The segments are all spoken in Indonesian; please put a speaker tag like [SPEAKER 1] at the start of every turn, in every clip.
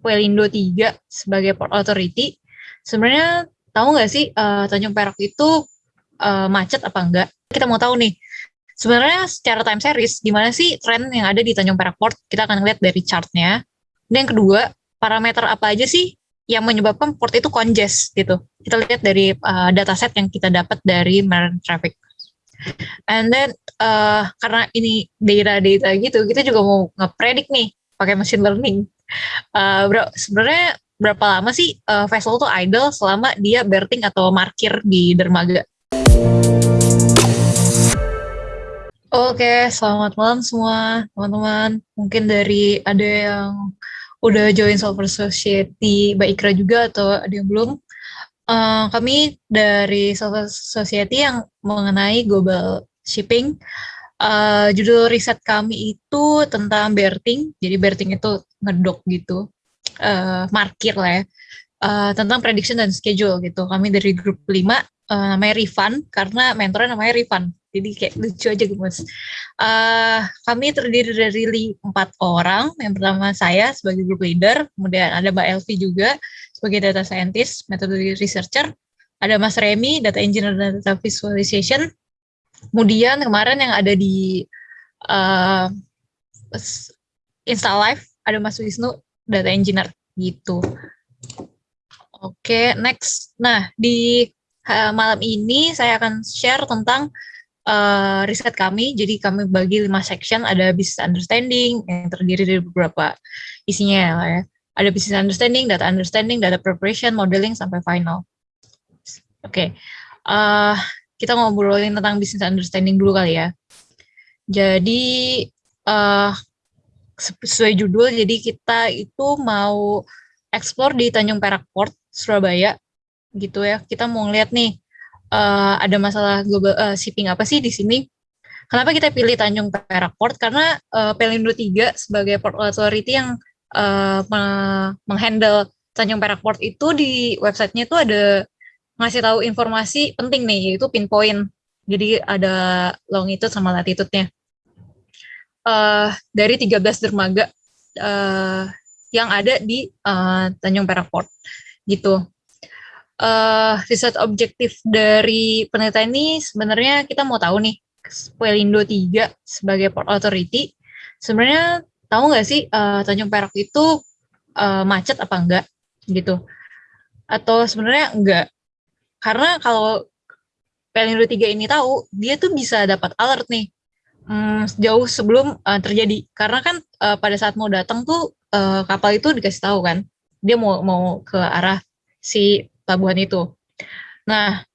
[SPEAKER 1] Pelindo 3 sebagai port authority, sebenarnya tahu nggak sih uh, Tanjung Perak itu uh, macet apa enggak? Kita mau tahu nih, sebenarnya secara time series, gimana sih tren yang ada di Tanjung Perak Port? Kita akan lihat dari chartnya. Dan yang kedua, parameter apa aja sih yang menyebabkan port itu congest gitu. Kita lihat dari uh, dataset yang kita dapat dari marine traffic. And then uh, karena ini data-data gitu, kita juga mau ngepredik nih pakai machine learning. Uh, bro, sebenarnya berapa lama sih uh, vessel tuh idle selama dia berting atau markir di dermaga? Oke, selamat malam semua teman-teman. Mungkin dari ada yang udah join Solver Society Mbak Ikra juga atau ada yang belum. Uh, kami dari Solver Society yang mengenai global shipping. Uh, judul riset kami itu tentang berting. Jadi berting itu ngedok gitu uh, markir lah ya uh, tentang prediction dan schedule gitu. Kami dari grup 5 uh, namanya Rifan karena mentornya namanya Rifan. Jadi kayak lucu aja gitu mas. Uh, kami terdiri dari empat orang. Yang pertama saya sebagai group leader, kemudian ada Mbak Elvi juga sebagai data scientist, metode researcher, ada Mas Remy, data engineer dan data visualization. Kemudian kemarin yang ada di uh, Insta Live ada Mas Wisnu, data engineer gitu. Oke, okay, next. Nah, di uh, malam ini saya akan share tentang uh, riset kami. Jadi kami bagi lima section, ada business understanding yang terdiri dari beberapa isinya lah ya. Ada business understanding, data understanding, data preparation, modeling sampai final. Oke, okay. uh, kita ngobrolin tentang business understanding dulu kali ya. Jadi uh, sesuai judul, jadi kita itu mau explore di Tanjung Perak Port, Surabaya, gitu ya. Kita mau ngeliat nih, uh, ada masalah global uh, shipping apa sih di sini. Kenapa kita pilih Tanjung Perak Port? Karena uh, Pelindo 3 sebagai port authority yang uh, menghandle Tanjung Perak Port itu di websitenya itu ada ngasih tahu informasi penting nih, yaitu pinpoint. Jadi ada longitude sama latitude-nya uh, dari 13 dermaga uh, yang ada di uh, Tanjung Perak Port gitu. Uh, riset objektif dari penelitian ini sebenarnya kita mau tahu nih Pelindo 3 sebagai port authority sebenarnya tahu nggak sih uh, Tanjung Perak itu uh, macet apa enggak gitu atau sebenarnya enggak karena kalau Pelindo 3 ini tahu dia tuh bisa dapat alert nih hmm, jauh sebelum uh, terjadi. Karena kan uh, pada saat mau datang tuh uh, kapal itu dikasih tahu kan dia mau mau ke arah si pelabuhan itu. Nah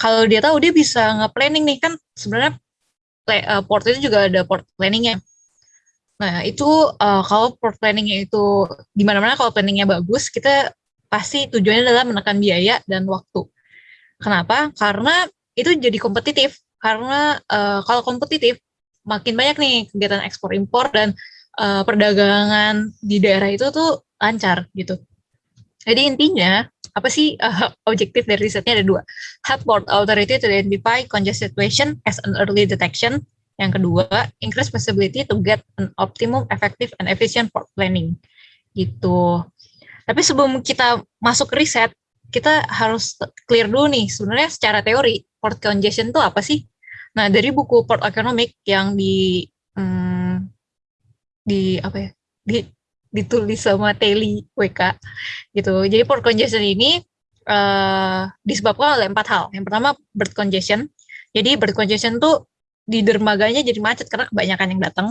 [SPEAKER 1] kalau dia tahu dia bisa nge-planning nih. Kan sebenarnya uh, port itu juga ada port planningnya. Nah itu uh, kalau port planningnya itu di mana-mana kalau planningnya bagus kita pasti tujuannya adalah menekan biaya dan waktu kenapa karena itu jadi kompetitif karena uh, kalau kompetitif makin banyak nih kegiatan ekspor impor dan uh, perdagangan di daerah itu tuh lancar gitu. Jadi intinya apa sih uh, objektif dari risetnya ada dua. Help port authority to identify congested situation as an early detection. Yang kedua, increase possibility to get an optimum, effective, and efficient port planning. Gitu. Tapi sebelum kita masuk riset, kita harus clear dulu nih, sebenarnya secara teori, port congestion itu apa sih? Nah, dari buku Port Economic yang di hmm, di apa ya? Di ditulis sama Teli WK gitu. Jadi port congestion ini uh, disebabkan oleh empat hal. Yang pertama bird congestion. Jadi bird congestion tuh di dermaganya jadi macet karena kebanyakan yang datang.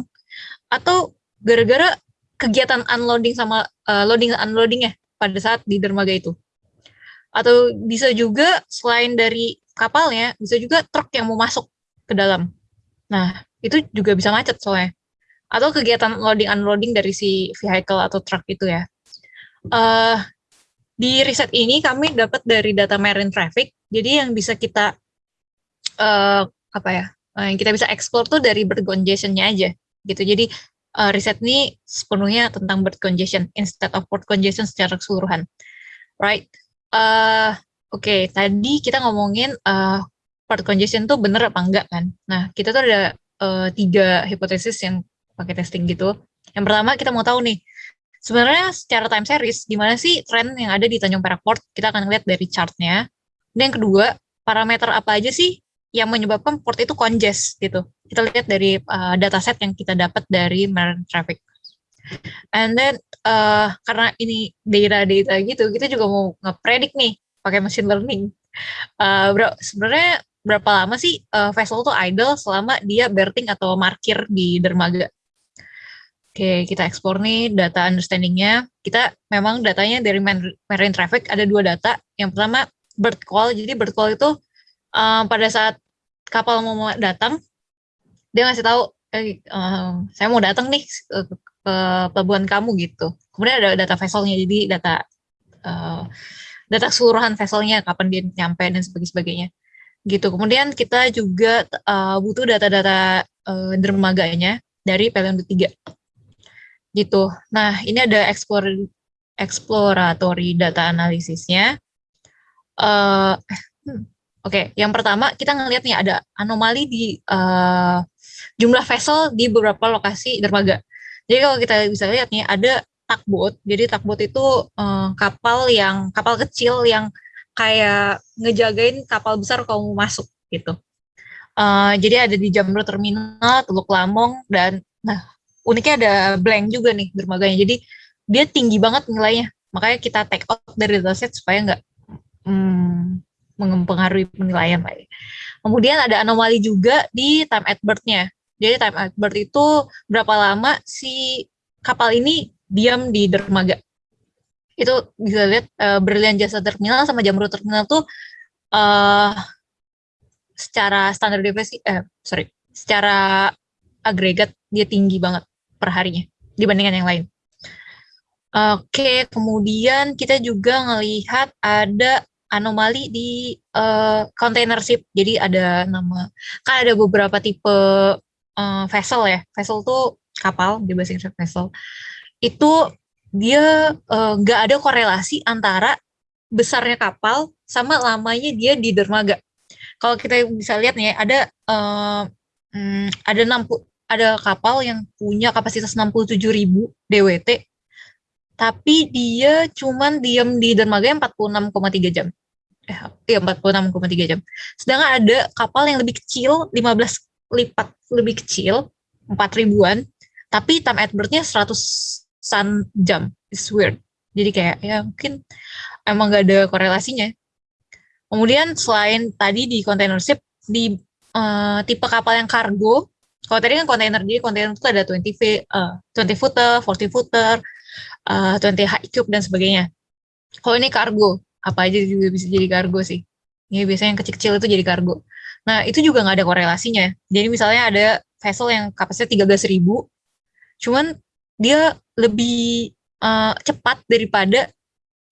[SPEAKER 1] Atau gara-gara kegiatan unloading sama uh, loading unloading ya pada saat di dermaga itu. Atau bisa juga selain dari kapalnya, bisa juga truk yang mau masuk ke dalam. Nah, itu juga bisa macet soalnya. Atau kegiatan loading unloading dari si vehicle atau truck itu ya. Uh, di riset ini kami dapat dari data marine traffic. Jadi yang bisa kita uh, apa ya? Uh, yang kita bisa explore tuh dari bird aja gitu. Jadi uh, riset ini sepenuhnya tentang bird instead of port congestion secara keseluruhan. Right? Uh, Oke, okay, tadi kita ngomongin uh, part congestion tuh bener apa enggak kan. Nah, kita tuh ada uh, tiga hipotesis yang pakai testing gitu. Yang pertama kita mau tahu nih, sebenarnya secara time series gimana sih tren yang ada di Tanjung Perak Port? Kita akan lihat dari chartnya. Dan yang kedua, parameter apa aja sih yang menyebabkan port itu congest gitu. Kita lihat dari uh, dataset yang kita dapat dari marine traffic. And then uh, karena ini data-data gitu, kita juga mau ngepredik nih pakai machine learning. Uh, bro, sebenarnya berapa lama sih uh, vessel tuh idle selama dia berting atau markir di dermaga? Oke, kita ekspor nih data understanding-nya. Kita memang datanya dari marine traffic ada dua data. Yang pertama bird call. Jadi bird call itu um, pada saat kapal mau datang, dia ngasih tahu, eh, uh, saya mau datang nih ke pelabuhan kamu gitu. Kemudian ada data vesselnya, jadi data uh, data keseluruhan vesselnya, kapan dia nyampe dan sebagainya. Gitu. Kemudian kita juga uh, butuh data-data uh, dermaganya dari Pelion 3 gitu. Nah, ini ada explore, exploratory data analisisnya. Uh, Oke, okay. yang pertama kita ngelihat nih ada anomali di uh, jumlah vessel di beberapa lokasi dermaga. Jadi kalau kita bisa lihat nih ada tugboat. Jadi tugboat itu uh, kapal yang kapal kecil yang kayak ngejagain kapal besar kalau mau masuk gitu. Uh, jadi ada di Jamrut Terminal, Teluk Lamong dan nah uniknya ada blank juga nih dermaganya. Jadi dia tinggi banget nilainya. Makanya kita take out dari dataset supaya nggak hmm, mempengaruhi penilaian. Kemudian ada anomali juga di time at birth-nya. Jadi time at birth itu berapa lama si kapal ini diam di dermaga. Itu bisa lihat uh, berlian jasa terminal sama jamrut terminal tuh uh, secara standar deviasi, eh sorry, secara agregat dia tinggi banget per harinya dibandingkan yang lain. Oke, kemudian kita juga melihat ada anomali di uh, container ship. Jadi ada nama, kan ada beberapa tipe uh, vessel ya. Vessel tuh kapal, di bahasa Inggris vessel. Itu dia nggak uh, ada korelasi antara besarnya kapal sama lamanya dia di dermaga. Kalau kita bisa lihat nih, ada uh, hmm, ada 60 ada kapal yang punya kapasitas 67 ribu DWT, tapi dia cuman diem di dermaga 46,3 jam. Eh, iya 46,3 jam. Sedangkan ada kapal yang lebih kecil, 15 lipat lebih kecil, 4 ribuan, tapi time at birth-nya 100 sun jam. It's weird. Jadi kayak ya mungkin emang gak ada korelasinya. Kemudian selain tadi di container ship, di uh, tipe kapal yang kargo, kalau tadi kan kontainer, jadi kontainer itu ada 20 feet, uh, 20 footer, 40 footer, uh, 20 high cube dan sebagainya. Kalau ini kargo, apa aja juga bisa jadi kargo sih. Ini biasanya yang kecil-kecil itu jadi kargo. Nah, itu juga nggak ada korelasinya. Jadi misalnya ada vessel yang kapasitasnya 13 ribu, cuman dia lebih uh, cepat daripada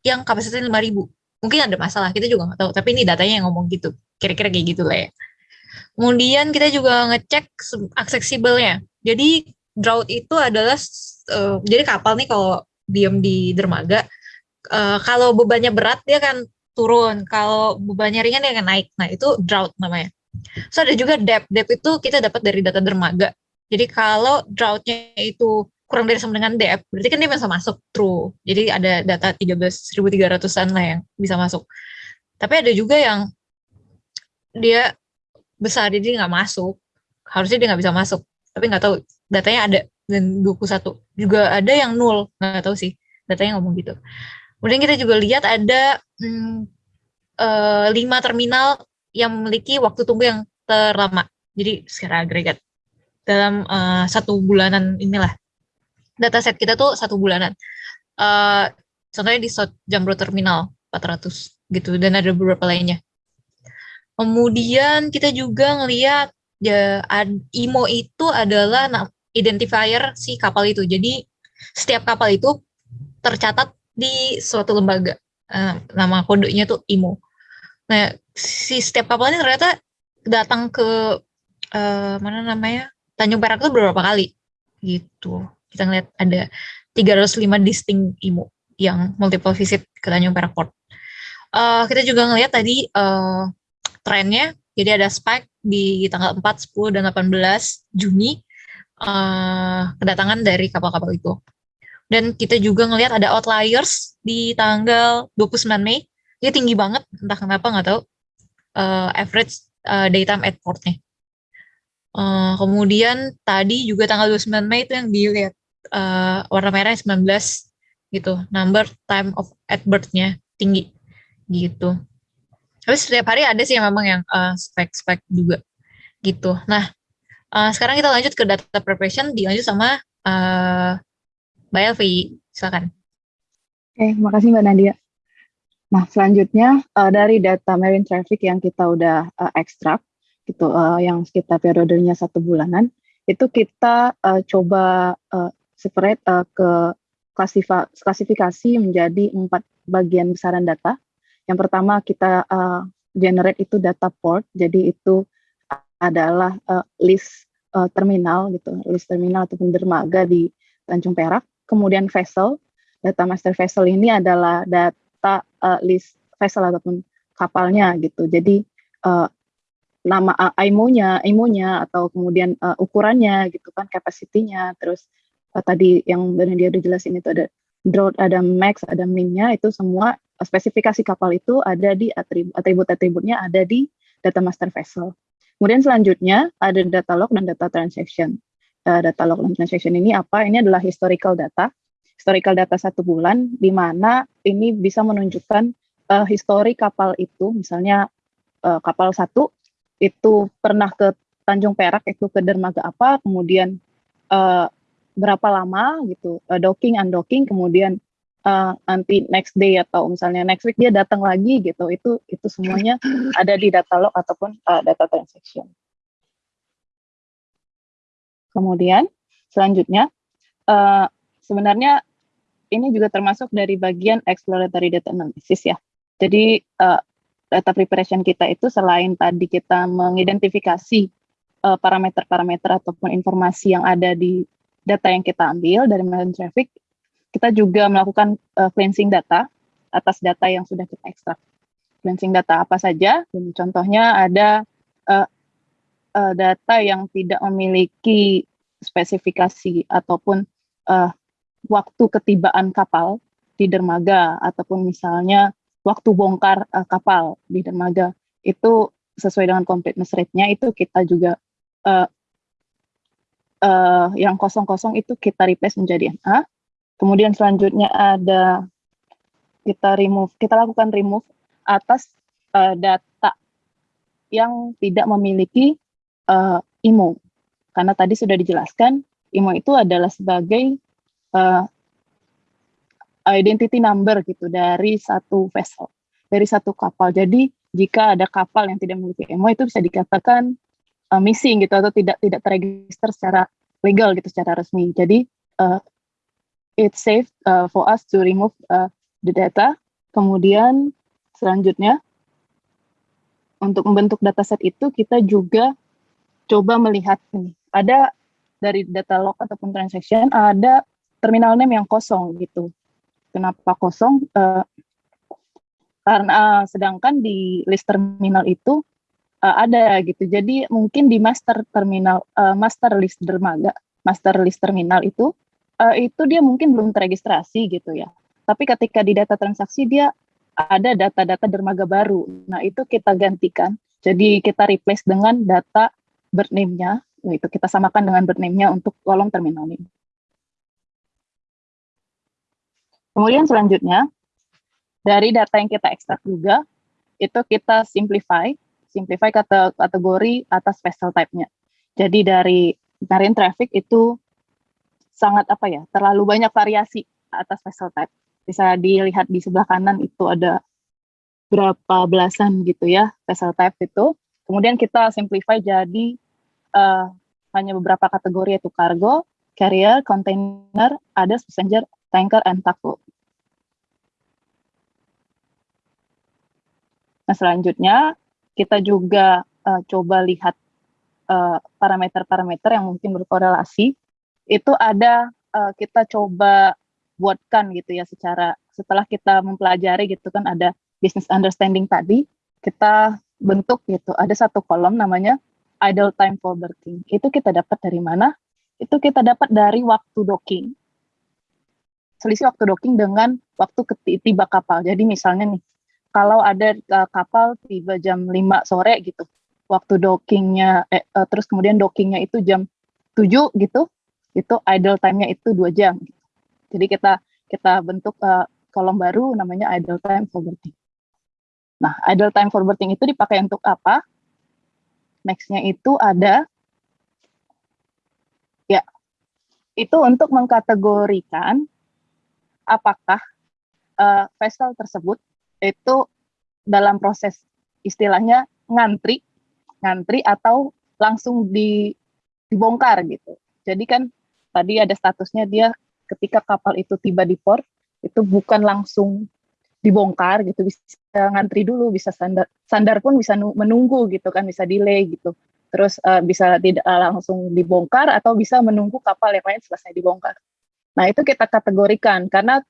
[SPEAKER 1] yang kapasitasnya 5 ribu. Mungkin ada masalah, kita juga nggak tahu. Tapi ini datanya yang ngomong gitu. Kira-kira kayak gitu lah ya. Kemudian kita juga ngecek aksesibelnya. Jadi drought itu adalah uh, jadi kapal nih kalau diam di dermaga uh, kalau bebannya berat dia kan turun, kalau bebannya ringan dia akan naik. Nah, itu drought namanya. So ada juga depth. Depth itu kita dapat dari data dermaga. Jadi kalau droughtnya itu kurang dari sama dengan depth, berarti kan dia bisa masuk true. Jadi ada data 13.300-an lah yang bisa masuk. Tapi ada juga yang dia besar jadi nggak masuk harusnya dia nggak bisa masuk tapi nggak tahu datanya ada dan 21 juga ada yang nol nggak tahu sih datanya ngomong gitu kemudian kita juga lihat ada hmm, uh, lima terminal yang memiliki waktu tunggu yang terlama jadi secara agregat dalam uh, satu bulanan inilah data set kita tuh satu bulanan uh, contohnya di Jambro Terminal 400 gitu dan ada beberapa lainnya Kemudian kita juga ngelihat ya IMO itu adalah identifier si kapal itu. Jadi setiap kapal itu tercatat di suatu lembaga. Uh, nama kodenya tuh IMO. Nah, si setiap kapal ini ternyata datang ke uh, mana namanya? Tanjung Perak itu beberapa kali gitu. Kita ngeliat ada 305 distinct IMO yang multiple visit ke Tanjung Perak Port. Uh, kita juga ngelihat tadi uh, trennya. Jadi ada spike di tanggal 4, 10, dan 18 Juni uh, kedatangan dari kapal-kapal itu. Dan kita juga ngelihat ada outliers di tanggal 29 Mei. Dia tinggi banget, entah kenapa nggak tahu. Uh, average uh, daytime at portnya. Uh, kemudian tadi juga tanggal 29 Mei itu yang dilihat uh, warna merah 19 gitu. Number time of at birth-nya tinggi gitu. Tapi setiap hari ada sih memang yang spek-spek uh, juga gitu. Nah, uh, sekarang kita lanjut ke data preparation, dilanjut sama uh, Mbak Elvi. Silakan.
[SPEAKER 2] Oke, makasih Mbak Nadia. Nah, selanjutnya uh, dari data marine traffic yang kita udah uh, ekstrak, gitu, uh, yang sekitar periodenya satu bulanan, itu kita uh, coba uh, separate uh, ke klasifikasi menjadi empat bagian besaran data. Yang pertama kita uh, generate itu data port, jadi itu adalah uh, list uh, terminal gitu, list terminal ataupun dermaga di Tanjung Perak. Kemudian vessel, data master vessel ini adalah data uh, list vessel ataupun kapalnya gitu. Jadi uh, nama uh, IMO-nya, IMO-nya atau kemudian uh, ukurannya gitu kan, kapasitinya, terus uh, tadi yang benar dia udah jelasin itu ada draught, ada max, ada min-nya itu semua spesifikasi kapal itu ada di atribut-atributnya ada di data master vessel. Kemudian selanjutnya ada data log dan data transaction. Uh, data log dan transaction ini apa? Ini adalah historical data historical data satu bulan, di mana ini bisa menunjukkan uh, histori kapal itu, misalnya uh, kapal satu itu pernah ke Tanjung Perak itu ke dermaga apa, kemudian uh, berapa lama gitu, uh, docking, undocking, kemudian uh, nanti next day atau misalnya next week dia datang lagi gitu, itu itu semuanya ada di data log ataupun uh, data transaction. Kemudian selanjutnya uh, sebenarnya ini juga termasuk dari bagian exploratory data analysis ya. Jadi uh, data preparation kita itu selain tadi kita mengidentifikasi eh, parameter-parameter uh, ataupun informasi yang ada di data yang kita ambil dari marine traffic, kita juga melakukan uh, cleansing data atas data yang sudah kita ekstrak. Cleansing data apa saja? Contohnya ada uh, uh, data yang tidak memiliki spesifikasi ataupun uh, waktu ketibaan kapal di dermaga ataupun misalnya waktu bongkar uh, kapal di dermaga itu sesuai dengan completeness rate-nya itu kita juga uh, uh, yang kosong-kosong itu kita replace menjadi NA. Kemudian selanjutnya ada kita remove, kita lakukan remove atas uh, data yang tidak memiliki uh, IMO. Karena tadi sudah dijelaskan, IMO itu adalah sebagai uh, identity number gitu dari satu vessel, dari satu kapal. Jadi jika ada kapal yang tidak memiliki MO itu bisa dikatakan uh, missing gitu atau tidak tidak terregister secara legal gitu secara resmi. Jadi uh, it's safe uh, for us to remove uh, the data. Kemudian selanjutnya untuk membentuk dataset itu kita juga coba melihat ini ada dari data log ataupun transaction ada terminal name yang kosong gitu. Kenapa kosong? Uh, karena uh, sedangkan di list terminal itu uh, ada gitu. Jadi mungkin di master terminal, uh, master list dermaga, master list terminal itu uh, itu dia mungkin belum terregistrasi gitu ya. Tapi ketika di data transaksi dia ada data-data dermaga baru. Nah itu kita gantikan. Jadi kita replace dengan data birth name-nya, itu kita samakan dengan birth name-nya untuk kolom terminal name. Kemudian selanjutnya, dari data yang kita ekstrak juga, itu kita simplify, simplify kata kategori atas vessel type-nya. Jadi dari marine traffic itu sangat apa ya, terlalu banyak variasi atas vessel type. Bisa dilihat di sebelah kanan itu ada berapa belasan gitu ya vessel type itu. Kemudian kita simplify jadi uh, hanya beberapa kategori yaitu cargo, carrier, container, ada passenger, tanker, and tugboat. Nah, selanjutnya kita juga uh, coba lihat eh, parameter-parameter uh, yang mungkin berkorelasi. Itu ada uh, kita coba buatkan gitu ya secara setelah kita mempelajari gitu kan ada business understanding tadi, kita bentuk gitu. Ada satu kolom namanya idle time for berthing. Itu kita dapat dari mana? Itu kita dapat dari waktu docking. selisih waktu docking dengan waktu tiba kapal. Jadi misalnya nih, kalau ada uh, kapal tiba jam 5 sore gitu, waktu dockingnya, eh, uh, terus kemudian dockingnya itu jam 7 gitu, itu idle time-nya itu dua jam. Gitu. Jadi kita kita bentuk uh, kolom baru namanya idle time forwarding. Nah, idle time forwarding itu dipakai untuk apa? Next-nya itu ada ya itu untuk mengkategorikan apakah uh, vessel tersebut itu dalam proses istilahnya ngantri, ngantri atau langsung di, dibongkar gitu. Jadi kan tadi ada statusnya dia ketika kapal itu tiba di port itu bukan langsung dibongkar gitu bisa ngantri dulu bisa sandar sandar pun bisa menunggu gitu kan bisa delay gitu terus uh, bisa tidak uh, langsung dibongkar atau bisa menunggu kapal yang lain selesai dibongkar nah itu kita kategorikan karena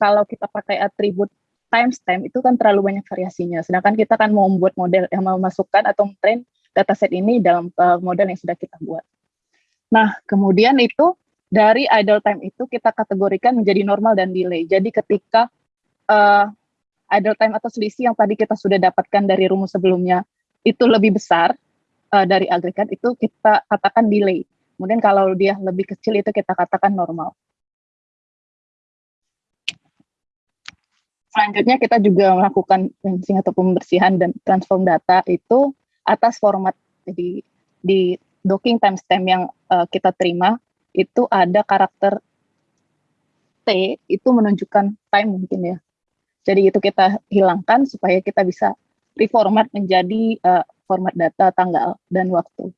[SPEAKER 2] kalau kita pakai atribut timestamp itu kan terlalu banyak variasinya. Sedangkan kita kan mau membuat model yang memasukkan atau train dataset ini dalam uh, model yang sudah kita buat. Nah, kemudian itu dari idle time itu kita kategorikan menjadi normal dan delay. Jadi ketika uh, idle time atau selisih yang tadi kita sudah dapatkan dari rumus sebelumnya itu lebih besar uh, dari agregat itu kita katakan delay. Kemudian kalau dia lebih kecil itu kita katakan normal. Selanjutnya kita juga melakukan cleansing atau pembersihan dan transform data itu atas format. Jadi di docking timestamp yang uh, kita terima itu ada karakter T itu menunjukkan time mungkin ya. Jadi itu kita hilangkan supaya kita bisa reformat menjadi uh, format data tanggal dan waktu.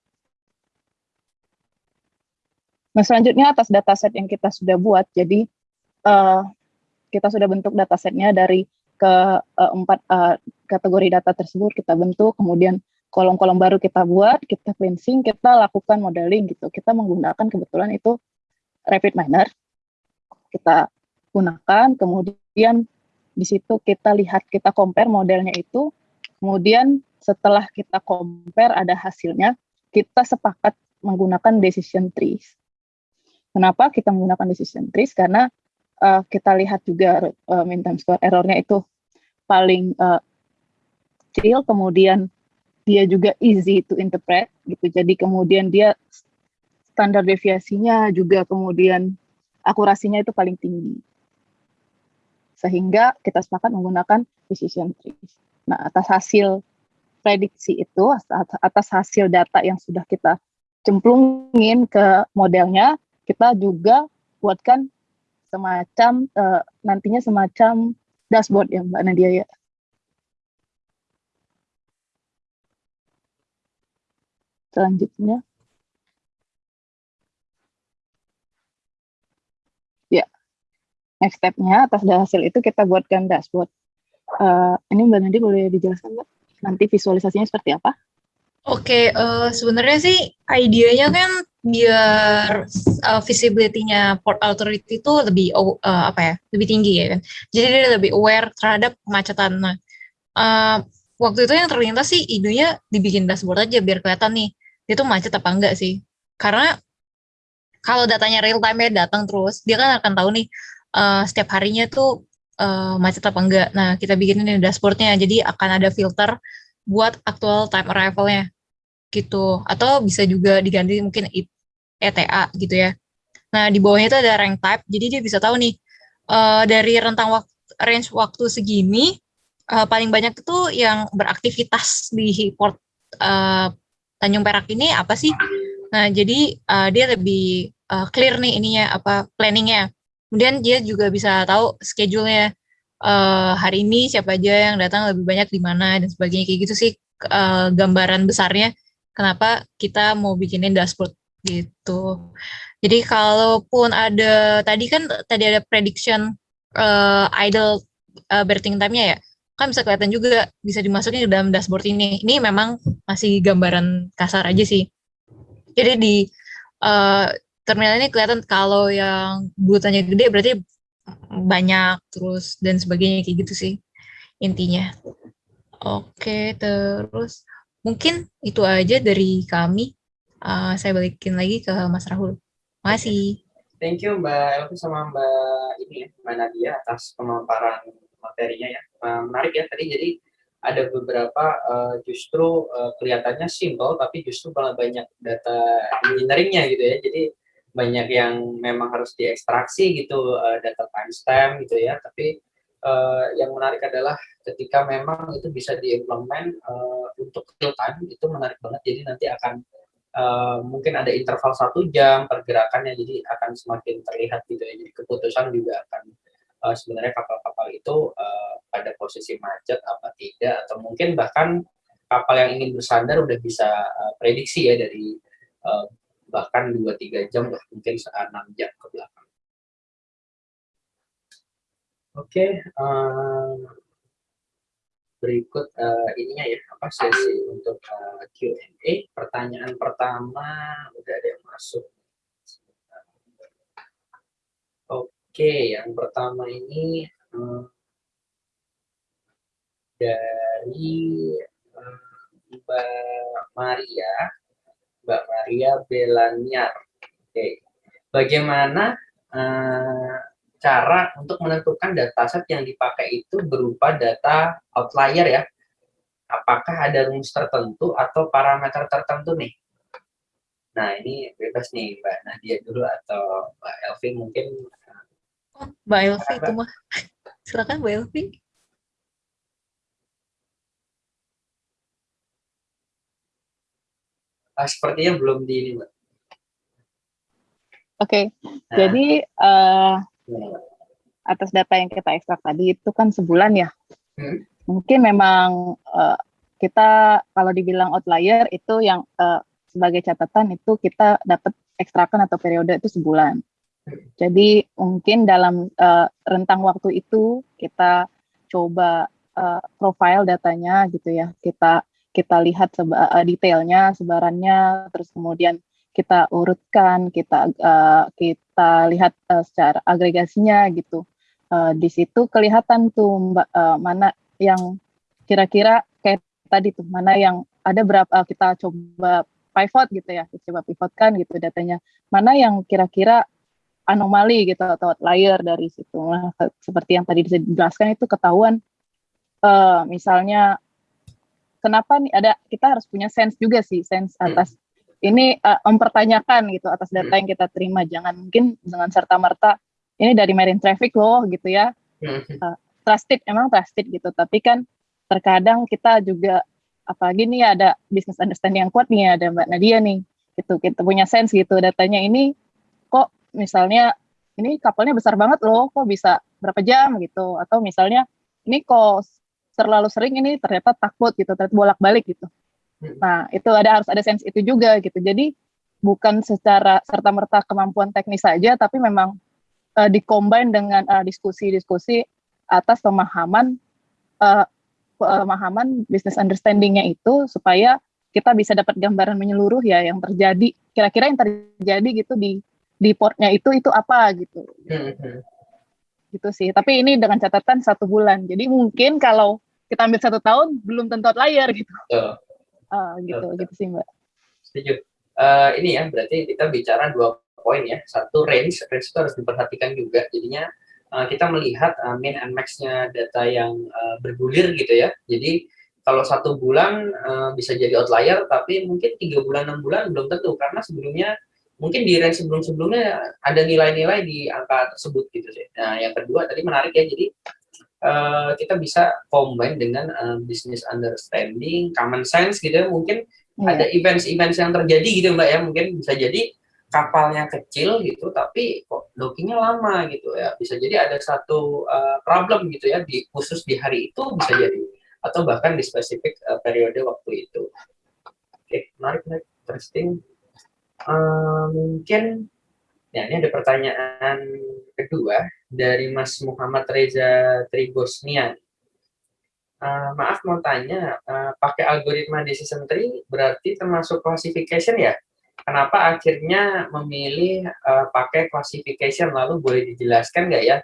[SPEAKER 2] Nah selanjutnya atas dataset yang kita sudah buat, jadi uh, kita sudah bentuk datasetnya dari ke uh, empat uh, kategori data tersebut kita bentuk, kemudian kolom-kolom baru kita buat, kita cleansing, kita lakukan modeling gitu. Kita menggunakan kebetulan itu Rapid Miner, kita gunakan, kemudian di situ kita lihat, kita compare modelnya itu, kemudian setelah kita compare ada hasilnya, kita sepakat menggunakan decision trees. Kenapa kita menggunakan decision trees? Karena uh, kita lihat juga uh, mean time square errornya itu paling uh, kecil, kemudian dia juga easy to interpret gitu. Jadi kemudian dia standar deviasinya juga kemudian akurasinya itu paling tinggi. Sehingga kita sepakat menggunakan decision trees. Nah, atas hasil prediksi itu, atas hasil data yang sudah kita cemplungin ke modelnya, kita juga buatkan semacam uh, nantinya semacam dashboard ya Mbak Nadia ya. Selanjutnya. Ya, next step-nya atas hasil itu kita buatkan dashboard. Uh, ini Mbak Nadia boleh dijelaskan Mbak? Nanti visualisasinya seperti apa?
[SPEAKER 1] Oke, uh, sebenarnya sih idenya kan biar uh, visibility-nya Port Authority itu lebih uh, apa ya, lebih tinggi ya kan. Jadi dia lebih aware terhadap kemacetan. Nah, uh, waktu itu yang terlintas sih idenya dibikin dashboard aja biar kelihatan nih dia tuh macet apa enggak sih. Karena kalau datanya real time ya datang terus, dia kan akan tahu nih uh, setiap harinya tuh uh, macet apa enggak. Nah, kita bikin ini dashboardnya, jadi akan ada filter buat actual time arrival-nya gitu. Atau bisa juga diganti mungkin ETA gitu ya. Nah di bawahnya itu ada rank type jadi dia bisa tahu nih uh, dari rentang waktu range waktu segini uh, paling banyak itu yang beraktivitas di port uh, Tanjung Perak ini apa sih? Nah jadi uh, dia lebih uh, clear nih ininya apa planningnya. Kemudian dia juga bisa tahu schedule-nya uh, hari ini siapa aja yang datang lebih banyak di mana dan sebagainya kayak gitu sih uh, gambaran besarnya kenapa kita mau bikinin dashboard gitu. Jadi kalaupun ada tadi kan tadi ada prediction uh, idle uh, berting time-nya ya, kan bisa kelihatan juga bisa dimasukin ke dalam dashboard ini. Ini memang masih gambaran kasar aja sih. Jadi di uh, terminal ini kelihatan kalau yang bulutannya gede berarti banyak terus dan sebagainya kayak gitu sih intinya. Oke, terus Mungkin itu aja dari kami. Uh, saya balikin lagi ke Mas Rahul. Masih.
[SPEAKER 3] thank you Mbak Elvi sama Mbak ini ya, Mbak Nadia atas pemaparan materinya ya. Menarik ya tadi jadi ada beberapa uh, justru uh, kelihatannya simple tapi justru malah banyak data engineeringnya gitu ya. Jadi banyak yang memang harus diekstraksi gitu uh, data timestamp gitu ya. Tapi uh, yang menarik adalah ketika memang itu bisa diimplement uh, untuk real time itu menarik banget. Jadi nanti akan uh, mungkin ada interval satu jam pergerakannya jadi akan semakin terlihat gitu ya. Jadi keputusan juga akan uh, sebenarnya kapal-kapal itu uh, pada posisi macet apa tidak atau mungkin bahkan kapal yang ingin bersandar udah bisa uh, prediksi ya dari uh, bahkan 2-3 jam lah mungkin 6 jam ke belakang. Oke, okay, uh, berikut uh, ininya ya apa sesi untuk uh, Q&A. Pertanyaan pertama udah ada yang masuk. Oke. Oke, yang pertama ini um, dari um, Mbak Maria, Mbak Maria Belanyar. Oke, bagaimana uh, cara untuk menentukan dataset yang dipakai itu berupa data outlier ya? Apakah ada rumus tertentu atau parameter tertentu nih? Nah, ini bebas nih Mbak Nadia dulu atau Mbak Elvin mungkin
[SPEAKER 1] Oh, Mbak Elvi itu mah. Silakan Mbak Elvi.
[SPEAKER 3] Ah, sepertinya belum di ini, Mbak.
[SPEAKER 2] Oke, okay. nah. jadi uh, atas data yang kita ekstrak tadi itu kan sebulan ya. Hmm. Mungkin memang uh, kita kalau dibilang outlier itu yang uh, sebagai catatan itu kita dapat ekstrakan atau periode itu sebulan. Jadi mungkin dalam uh, rentang waktu itu kita coba uh, profile datanya gitu ya. Kita kita lihat seba, uh, detailnya, sebarannya, terus kemudian kita urutkan, kita uh, kita lihat uh, secara agregasinya gitu. Uh, di situ kelihatan tuh mbak uh, mana yang kira-kira kayak tadi tuh mana yang ada berapa uh, kita coba pivot gitu ya, kita coba pivotkan gitu datanya. Mana yang kira-kira anomali gitu atau outlier dari situ. Nah, seperti yang tadi dijelaskan itu ketahuan uh, misalnya kenapa nih ada kita harus punya sense juga sih sense atas ini uh, mempertanyakan gitu atas data hmm. yang kita terima. Jangan mungkin dengan serta merta ini dari marine traffic loh gitu ya. Uh, trusted emang trusted gitu. Tapi kan terkadang kita juga apalagi nih ada business understanding yang kuat nih ada Mbak Nadia nih gitu. Kita punya sense gitu datanya ini kok misalnya ini kapalnya besar banget loh, kok bisa berapa jam? gitu, atau misalnya ini kok terlalu sering ini ternyata takut gitu, ternyata bolak-balik gitu. Hmm. Nah itu ada harus ada sense itu juga gitu. Jadi bukan secara serta merta kemampuan teknis saja, tapi memang uh, dikombin dengan uh, diskusi-diskusi atas pemahaman uh, pemahaman business understandingnya itu supaya kita bisa dapat gambaran menyeluruh ya yang terjadi kira-kira yang terjadi gitu di di portnya itu itu apa gitu hmm. gitu sih tapi ini dengan catatan satu bulan jadi mungkin kalau kita ambil satu tahun belum tentu layar gitu oh. Uh, gitu oh. gitu sih mbak.
[SPEAKER 3] Setuju. Uh, ini ya berarti kita bicara dua poin ya. Satu range. Range itu harus diperhatikan juga. Jadinya uh, kita melihat uh, min and max-nya data yang uh, bergulir gitu ya. Jadi kalau satu bulan uh, bisa jadi outlier tapi mungkin tiga bulan enam bulan belum tentu. Karena sebelumnya mungkin di range sebelum-sebelumnya ada nilai-nilai di angka tersebut gitu sih. Nah, yang kedua tadi menarik ya, jadi uh, kita bisa combine dengan uh, business understanding, common sense gitu ya, mungkin hmm. ada events-events yang terjadi gitu Mbak ya, mungkin bisa jadi kapalnya kecil gitu, tapi kok dockingnya lama gitu ya, bisa jadi ada satu uh, problem gitu ya, di khusus di hari itu bisa jadi, atau bahkan di spesifik uh, periode waktu itu. Oke, okay, menarik, menarik, interesting. Uh, mungkin ya ini ada pertanyaan kedua dari Mas Muhammad Reza Tribosnian. Uh, maaf mau tanya, uh, pakai algoritma decision tree berarti termasuk classification ya? Kenapa akhirnya memilih uh, pakai classification? Lalu boleh dijelaskan nggak ya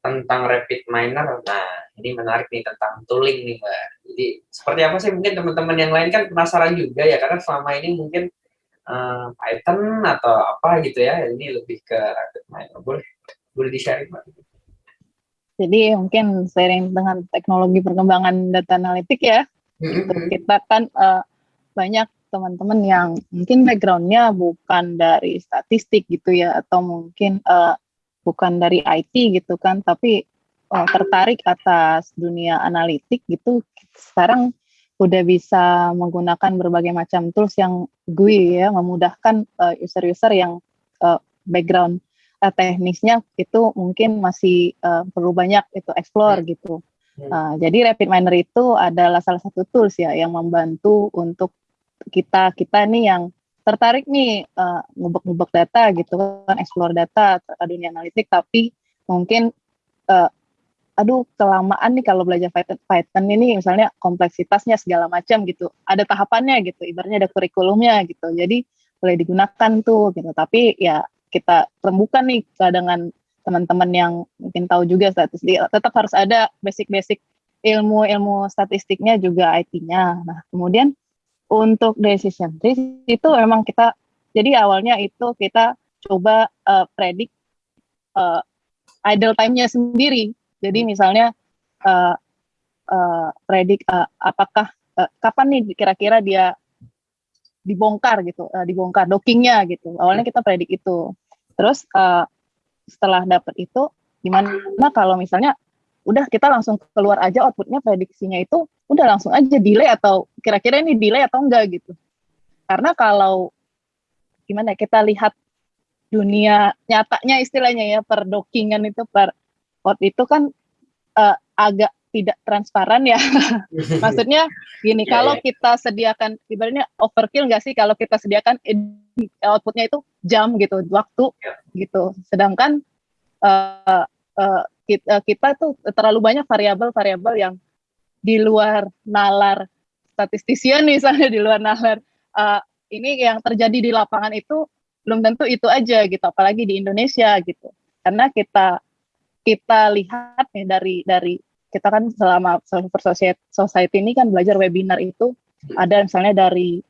[SPEAKER 3] tentang rapid miner? Nah, ini menarik nih tentang tooling nih Mbak. Jadi seperti apa sih mungkin teman-teman yang lain kan penasaran juga ya, karena selama ini mungkin uh, Python atau apa gitu ya. Ini lebih ke rapid miner boleh boleh di sharing pak
[SPEAKER 2] jadi mungkin seiring dengan teknologi perkembangan data analitik ya gitu, kita kan uh, banyak teman-teman yang mungkin backgroundnya bukan dari statistik gitu ya atau mungkin uh, bukan dari IT gitu kan tapi uh, tertarik atas dunia analitik gitu. Sekarang udah bisa menggunakan berbagai macam tools yang GUI ya memudahkan uh, user-user yang uh, background uh, teknisnya itu mungkin masih uh, perlu banyak itu explore hmm. gitu. Uh, jadi Rapid Miner itu adalah salah satu tools ya yang membantu untuk kita kita nih yang tertarik nih uh, ngubek-ngubek data gitu kan explore data dunia analitik tapi mungkin uh, aduh kelamaan nih kalau belajar Python, ini misalnya kompleksitasnya segala macam gitu. Ada tahapannya gitu ibaratnya ada kurikulumnya gitu. Jadi boleh digunakan tuh gitu. Tapi ya kita rembukan nih dengan teman-teman yang mungkin tahu juga statistik. Tetap harus ada basic-basic ilmu-ilmu statistiknya juga IT-nya nah kemudian untuk decision tree itu memang kita jadi awalnya itu kita coba uh, predik uh, idle time-nya sendiri jadi misalnya uh, uh, predik uh, apakah uh, kapan nih kira-kira dia dibongkar gitu, uh, dibongkar dockingnya gitu. Awalnya kita predik itu. Terus uh, setelah dapat itu, gimana kalau misalnya udah kita langsung keluar aja outputnya prediksinya itu udah langsung aja delay atau kira-kira ini delay atau enggak gitu. Karena kalau gimana ya, kita lihat dunia nyatanya istilahnya ya per dockingan itu per out itu kan uh, agak tidak transparan ya. Maksudnya gini, yeah, kalau yeah. kita sediakan ibaratnya overkill nggak sih kalau kita sediakan outputnya itu jam gitu, waktu yeah. gitu. Sedangkan uh, uh, kita, kita tuh terlalu banyak variabel-variabel yang di luar nalar statistisian misalnya di luar nalar uh, ini yang terjadi di lapangan itu belum tentu itu aja gitu, apalagi di Indonesia gitu. Karena kita kita lihat nih dari dari kita kan selama Software Society ini kan belajar webinar itu ada misalnya dari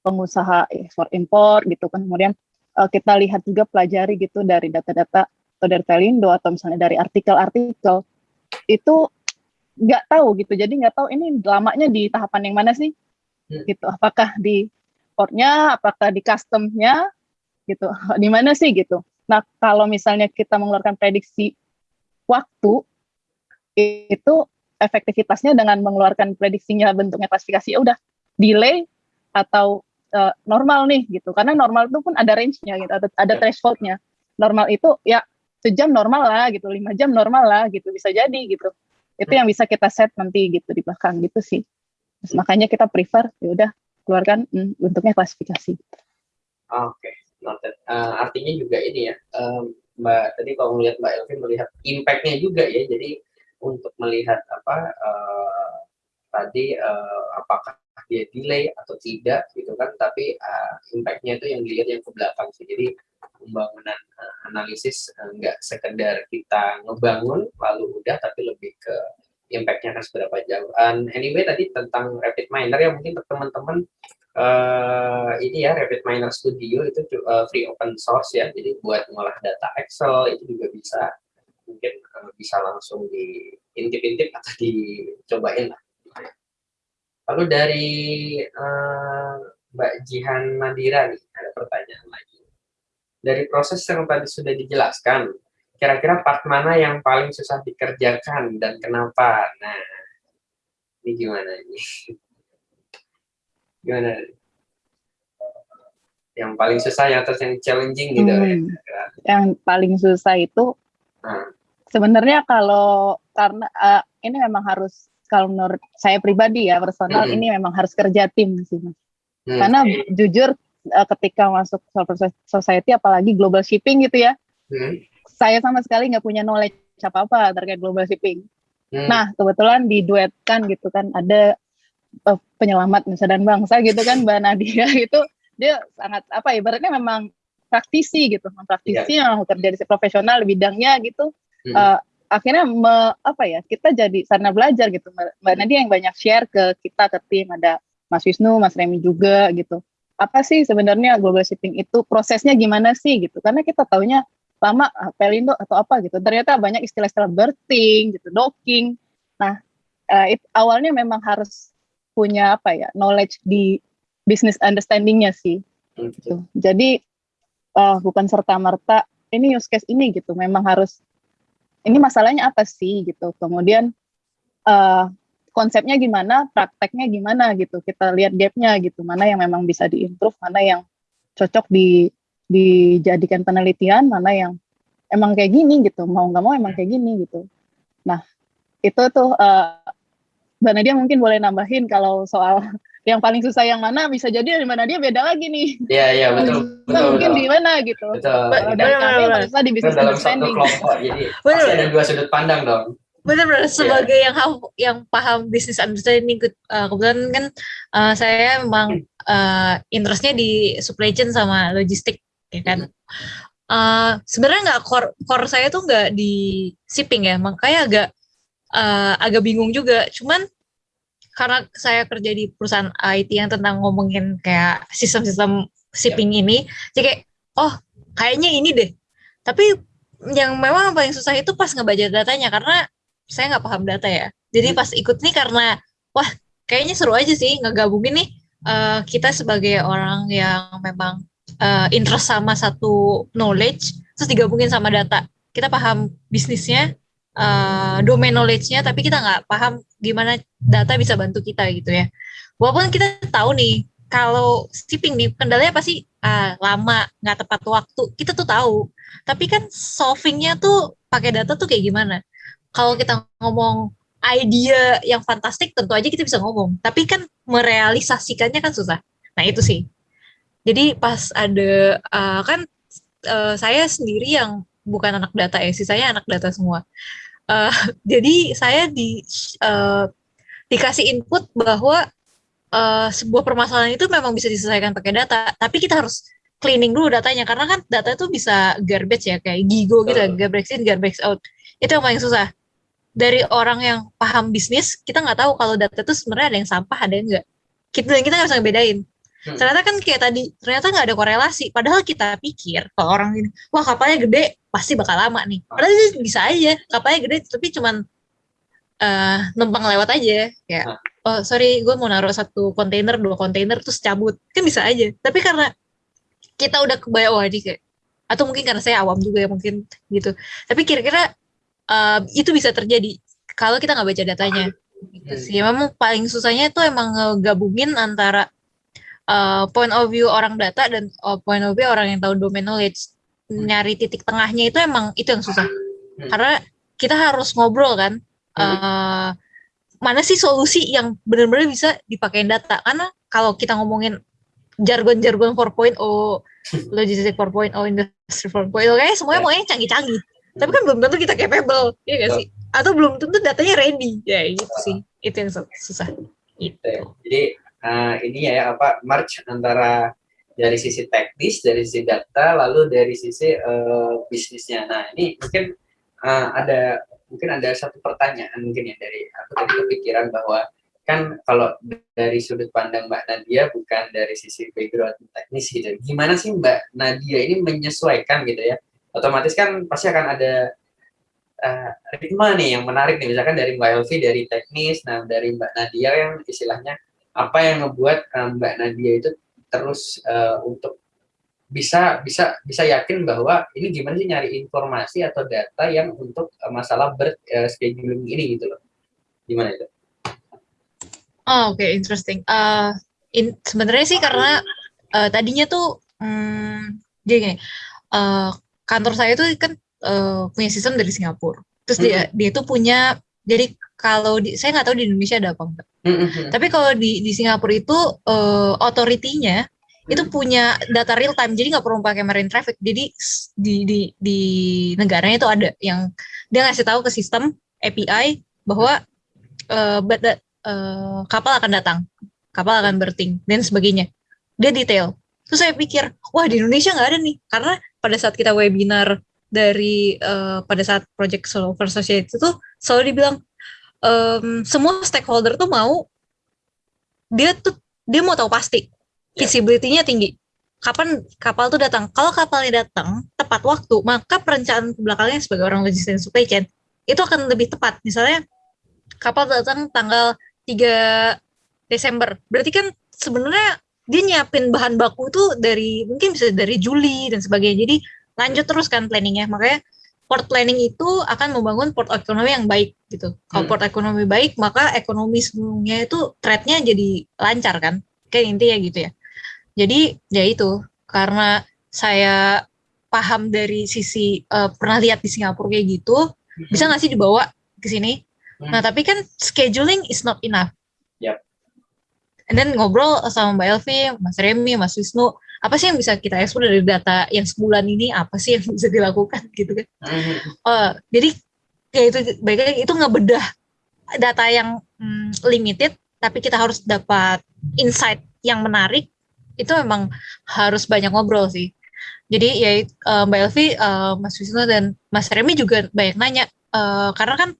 [SPEAKER 2] pengusaha ekspor impor gitu kan. Kemudian uh, kita lihat juga pelajari gitu dari data-data atau dari Telindo atau misalnya dari artikel-artikel. Itu nggak tahu gitu. Jadi nggak tahu ini lamanya di tahapan yang mana sih hmm. gitu. Apakah di portnya apakah di customnya gitu. Di mana sih gitu. Nah kalau misalnya kita mengeluarkan prediksi waktu itu efektivitasnya dengan mengeluarkan prediksinya bentuknya klasifikasi ya udah delay atau uh, normal nih gitu. Karena normal itu pun ada range-nya gitu ada, ada threshold-nya. Normal itu ya sejam normal lah gitu lima jam normal lah gitu bisa jadi gitu. Itu yang bisa kita set nanti gitu di belakang gitu sih. Terus, makanya kita prefer ya udah keluarkan hmm, bentuknya klasifikasi.
[SPEAKER 3] Oke okay. uh, artinya juga ini ya um, Mbak tadi kalau melihat Mbak Elvin melihat impactnya juga ya jadi untuk melihat apa uh, tadi uh, apakah dia delay atau tidak gitu kan tapi uh, impactnya itu yang dilihat yang ke belakang sih jadi pembangunan uh, analisis uh, nggak sekedar kita ngebangun lalu udah tapi lebih ke impactnya akan seberapa jauh. And anyway tadi tentang rapid miner ya mungkin teman-teman uh, ini ya Rapid Miner Studio itu uh, free open source ya. Jadi buat ngolah data Excel itu juga bisa. Mungkin uh, bisa langsung diintip-intip atau dicobain lah. Lalu dari uh, Mbak Jihan Nadira nih ada pertanyaan lagi. Dari proses yang tadi sudah dijelaskan kira-kira part mana yang paling susah dikerjakan dan kenapa? Nah ini gimana ini gimana yang paling susah yang terus yang challenging gitu hmm.
[SPEAKER 2] ya, yang paling susah itu hmm. sebenarnya kalau karena uh, ini memang harus kalau menurut saya pribadi ya personal hmm. ini memang harus kerja tim sih mas hmm. karena jujur uh, ketika masuk society apalagi global shipping gitu ya hmm. saya sama sekali nggak punya knowledge apa apa terkait global shipping hmm. nah kebetulan diduetkan gitu kan ada uh, penyelamat nusa dan bangsa gitu kan Mbak Nadia itu dia sangat apa ya ibaratnya memang praktisi gitu praktisi yeah. yang kerja di profesional di bidangnya gitu hmm. uh, akhirnya me, apa ya kita jadi sarana belajar gitu Mbak. Nadia yang banyak share ke kita ke tim ada Mas Wisnu Mas Remi juga gitu apa sih sebenarnya global shipping itu prosesnya gimana sih gitu karena kita taunya lama ah, Pelindo atau apa gitu ternyata banyak istilah-istilah berting gitu docking nah uh, it, awalnya memang harus punya apa ya knowledge di business understandingnya sih gitu. jadi uh, bukan serta merta ini use case ini gitu. Memang harus ini masalahnya apa sih gitu. Kemudian uh, konsepnya gimana prakteknya gimana gitu. Kita lihat gapnya gitu. Mana yang memang bisa diimprove mana yang cocok di dijadikan penelitian mana yang emang kayak gini gitu. Mau nggak mau emang kayak gini gitu. Nah itu tuh uh, Mbak Nadia mungkin boleh nambahin kalau soal yang paling susah yang mana bisa jadi dari mana dia beda lagi nih.
[SPEAKER 3] Iya iya betul.
[SPEAKER 2] betul mungkin betul. di mana gitu.
[SPEAKER 3] Betul.
[SPEAKER 2] Kami paling susah di bisnis
[SPEAKER 3] dalam satu kelompok jadi betul. pasti ada dua sudut pandang dong.
[SPEAKER 1] Benar-benar iya. sebagai yeah. yang yang paham bisnis understanding uh, kebetulan kan uh, saya memang uh, interestnya di supply chain sama logistik ya kan. Uh, sebenarnya nggak core core saya tuh nggak di shipping ya makanya agak uh, agak bingung juga cuman karena saya kerja di perusahaan IT yang tentang ngomongin kayak sistem-sistem shipping yeah. ini, jadi kayak oh kayaknya ini deh. Tapi yang memang paling susah itu pas ngebaca datanya karena saya nggak paham data ya. Jadi hmm. pas ikut nih karena wah kayaknya seru aja sih ngegabungin nih uh, kita sebagai orang yang memang uh, interest sama satu knowledge terus digabungin sama data. Kita paham bisnisnya, uh, domain knowledge-nya tapi kita nggak paham gimana data bisa bantu kita gitu ya. Walaupun kita tahu nih kalau shipping nih kendalanya pasti uh, lama nggak tepat waktu kita tuh tahu. Tapi kan solvingnya tuh pakai data tuh kayak gimana? Kalau kita ngomong idea yang fantastik tentu aja kita bisa ngomong. Tapi kan merealisasikannya kan susah. Nah itu sih. Jadi pas ada uh, kan uh, saya sendiri yang bukan anak data ya sih saya anak data semua Uh, jadi saya di uh, dikasih input bahwa uh, sebuah permasalahan itu memang bisa diselesaikan pakai data, tapi kita harus cleaning dulu datanya karena kan data itu bisa garbage ya kayak gigo gitu, uh. garbage in, garbage out. Itu yang paling susah. Dari orang yang paham bisnis, kita nggak tahu kalau data itu sebenarnya ada yang sampah, ada yang enggak. Kita kita nggak bisa ngebedain. Hmm. Ternyata kan kayak tadi, ternyata nggak ada korelasi. Padahal kita pikir kalau orang ini, wah kapalnya gede, pasti bakal lama nih. Padahal bisa aja, kapalnya gede, tapi cuman uh, numpang lewat aja. Kayak, oh sorry, gue mau naruh satu kontainer, dua kontainer, terus cabut. Kan bisa aja. Tapi karena kita udah kebayang, wah ini kayak, atau mungkin karena saya awam juga ya mungkin gitu. Tapi kira-kira uh, itu bisa terjadi kalau kita nggak baca datanya. Gitu sih. Memang paling susahnya itu emang ngegabungin antara uh, point of view orang data dan uh, point of view orang yang tahu domain knowledge. Nyari titik tengahnya itu emang itu yang susah. Hmm. karena kita harus ngobrol kan uh, mana sih solusi yang benar-benar bisa dipakai data? Karena kalau kita ngomongin jargon-jargon 4.0 logistik 4.0 industri 4.0 kayak semuanya mau yang canggih-canggih. Tapi kan belum tentu kita capable ya gak sih? Atau belum tentu datanya ready. Ya gitu sih. Itu yang susah.
[SPEAKER 3] Itu jadi uh, ini ya apa merge antara dari sisi teknis, dari sisi data, lalu dari sisi uh, bisnisnya. Nah ini mungkin uh, ada mungkin ada satu pertanyaan mungkin ya dari aku tadi kepikiran bahwa kan kalau dari sudut pandang Mbak Nadia bukan dari sisi background teknis gitu. Gimana sih Mbak Nadia ini menyesuaikan gitu ya? Otomatis kan pasti akan ada uh, ritme nih yang menarik nih misalkan dari Mbak Elvi dari teknis, nah dari Mbak Nadia yang istilahnya apa yang membuat um, Mbak Nadia itu terus uh, untuk bisa bisa bisa yakin bahwa ini gimana sih nyari informasi atau data yang untuk uh, masalah birth uh, scheduling ini gitu loh gimana itu?
[SPEAKER 1] Oh oke okay, interesting. Uh, in, sebenarnya sih karena uh, tadinya tuh um, dia uh, kantor saya tuh kan uh, punya sistem dari Singapura. Terus hmm. dia dia tuh punya jadi kalau di saya nggak tahu di Indonesia ada apa enggak. Mm-hmm. Tapi kalau di di Singapura itu uh, authority-nya mm-hmm. itu punya data real time, jadi nggak perlu pakai marine traffic. Jadi di di di negaranya itu ada yang dia ngasih tahu ke sistem API bahwa uh, uh, kapal akan datang, kapal akan berting dan sebagainya. Dia detail. Terus saya pikir, wah di Indonesia nggak ada nih, karena pada saat kita webinar dari uh, pada saat project Solver Society itu selalu dibilang um, semua stakeholder tuh mau dia tuh dia mau tahu pasti visibility-nya tinggi. Kapan kapal tuh datang? Kalau kapalnya datang tepat waktu, maka perencanaan ke belakangnya sebagai orang logistik dan supply chain itu akan lebih tepat. Misalnya kapal datang tanggal 3 Desember. Berarti kan sebenarnya dia nyiapin bahan baku tuh dari mungkin bisa dari Juli dan sebagainya. Jadi lanjut terus kan planningnya. Makanya port planning itu akan membangun port ekonomi yang baik gitu. Kalau hmm. port ekonomi baik, maka ekonomi semuanya itu trade-nya jadi lancar kan. Kayak intinya gitu ya. Jadi ya itu karena saya paham dari sisi uh, pernah lihat di Singapura kayak gitu, hmm. bisa nggak sih dibawa ke sini? Hmm. Nah tapi kan scheduling is not enough.
[SPEAKER 3] Yep.
[SPEAKER 1] And then ngobrol sama Mbak Elvi, Mas Remy, Mas Wisnu, apa sih yang bisa kita ekspor dari data yang sebulan ini? Apa sih yang bisa dilakukan? Gitu kan. Uh, jadi ya itu baiknya itu ngebedah data yang mm, limited tapi kita harus dapat insight yang menarik itu memang harus banyak ngobrol sih. Jadi ya uh, Mbak Elvi, uh, Mas Wisnu dan Mas Remy juga banyak nanya uh, karena kan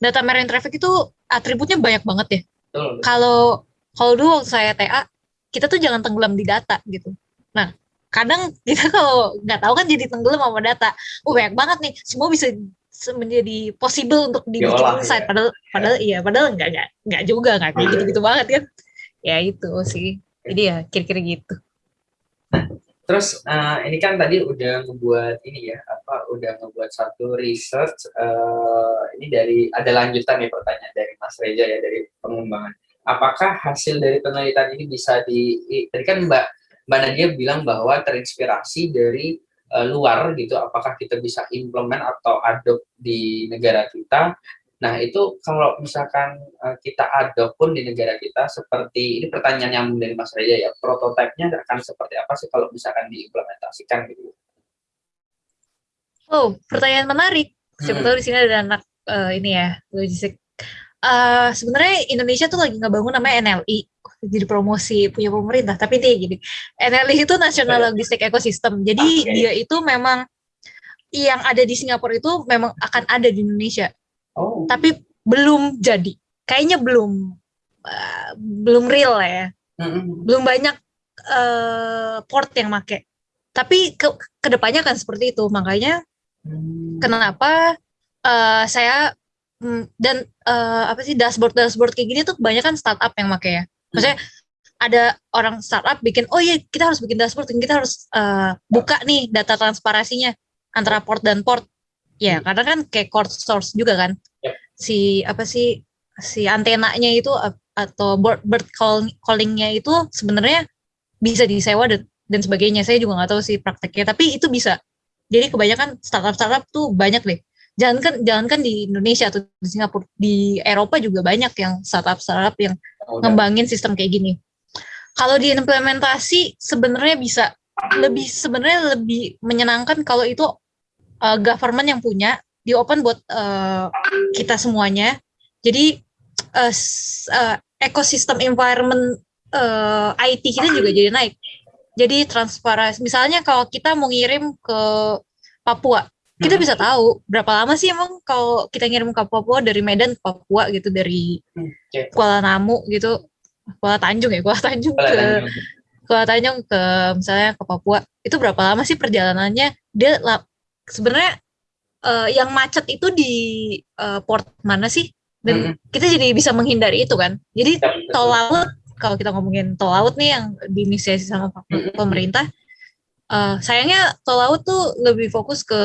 [SPEAKER 1] data marine traffic itu atributnya banyak banget ya. Kalau kalau dulu waktu saya TA kita tuh jangan tenggelam di data gitu Nah, kadang kita kalau nggak tahu kan jadi tenggelam sama data. Oh banyak banget nih, semua bisa menjadi possible untuk dibikin insight. Ya. Padahal, padahal iya, padahal nggak nggak nggak juga nggak kayak gitu-gitu banget kan. Ya itu sih. Jadi ya kira-kira gitu.
[SPEAKER 3] Nah, terus uh, ini kan tadi udah ngebuat ini ya, apa udah ngebuat satu research. Uh, ini dari ada lanjutan nih pertanyaan dari Mas Reja ya dari pengembangan. Apakah hasil dari penelitian ini bisa di, tadi kan Mbak Mbak Nadia bilang bahwa terinspirasi dari uh, luar gitu, apakah kita bisa implement atau adopt di negara kita. Nah itu kalau misalkan uh, kita adopt pun di negara kita seperti, ini pertanyaan yang dari Mas Reza ya, prototipenya akan seperti apa sih kalau misalkan diimplementasikan gitu?
[SPEAKER 1] Oh, pertanyaan menarik. Siapa hmm. tahu di sini ada anak uh, ini ya, logistik. Uh, sebenarnya Indonesia tuh lagi ngebangun namanya NLI, jadi promosi punya pemerintah. Tapi dia gini NLI itu National Logistic Ecosystem. Jadi okay. dia itu memang yang ada di Singapura itu memang akan ada di Indonesia. Oh. tapi belum jadi. Kayaknya belum uh, belum real ya. Mm-hmm. belum banyak uh, port yang make. Tapi ke ke depannya kan seperti itu. Makanya mm. kenapa uh, saya mm, dan uh, apa sih dashboard dashboard kayak gini tuh kebanyakan startup yang make ya maksudnya ada orang startup bikin oh iya kita harus bikin dashboard kita harus uh, buka nih data transparasinya antara port dan port. Ya hmm. karena kan kayak core source juga kan. Yep. si apa sih si antenanya itu atau bird, bird call, callingnya itu sebenarnya bisa disewa dan, dan sebagainya. Saya juga nggak tahu sih prakteknya tapi itu bisa. Jadi kebanyakan startup startup tuh banyak deh. Jangan kan jangan kan di Indonesia atau di Singapura di Eropa juga banyak yang startup startup yang oh, ngembangin sistem kayak gini. Kalau diimplementasi sebenarnya bisa lebih sebenarnya lebih menyenangkan kalau itu uh, government yang punya di open buat uh, kita semuanya. Jadi uh, uh, ekosistem environment uh, IT kita juga jadi naik. Jadi transparansi misalnya kalau kita mau ngirim ke Papua kita hmm. bisa tahu berapa lama sih emang kalau kita ngirim ke Papua dari Medan ke Papua gitu dari okay. Kuala Namu gitu Kuala Tanjung ya Kuala Tanjung Kuala ke Tanjung. Kuala Tanjung ke misalnya ke Papua itu berapa lama sih perjalanannya dia sebenarnya uh, yang macet itu di uh, port mana sih dan hmm. kita jadi bisa menghindari itu kan jadi ya, tol laut kalau kita ngomongin tol laut nih yang diinisiasi sama hmm. pemerintah uh, sayangnya tol laut tuh lebih fokus ke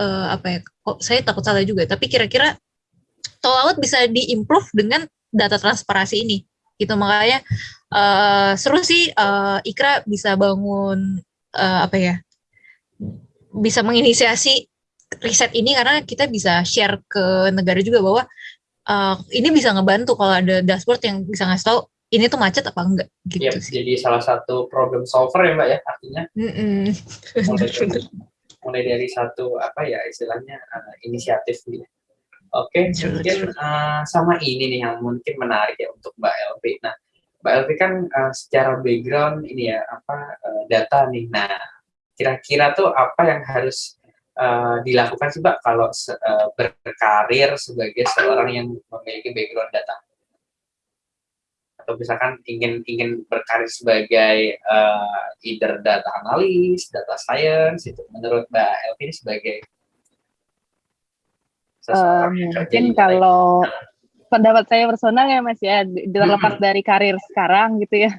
[SPEAKER 1] uh, apa ya kok saya takut salah juga tapi kira-kira tol laut bisa diimprove dengan data transparansi ini. Gitu makanya uh, seru sih uh, Ikra bisa bangun uh, apa ya bisa menginisiasi riset ini karena kita bisa share ke negara juga bahwa uh, ini bisa ngebantu kalau ada dashboard yang bisa ngasih tahu ini tuh macet apa enggak gitu
[SPEAKER 3] ya, sih. Jadi salah satu problem solver ya Mbak ya artinya. Mm -mm. mulai, dari, mulai dari satu apa ya istilahnya uh, inisiatif gitu. Oke, okay, mungkin uh, sama ini nih yang mungkin menarik ya untuk Mbak Elvi. Nah, Mbak Elvi kan uh, secara background ini ya apa uh, data nih. Nah, kira-kira tuh apa yang harus uh, dilakukan sih Mbak kalau uh, berkarir sebagai seorang yang memiliki background data? Atau misalkan ingin ingin berkarir sebagai uh, either data analis, data science itu menurut Mbak Elvin sebagai
[SPEAKER 2] uh, mungkin kalau pendapat saya personal ya Mas ya terlepas dari karir sekarang gitu ya.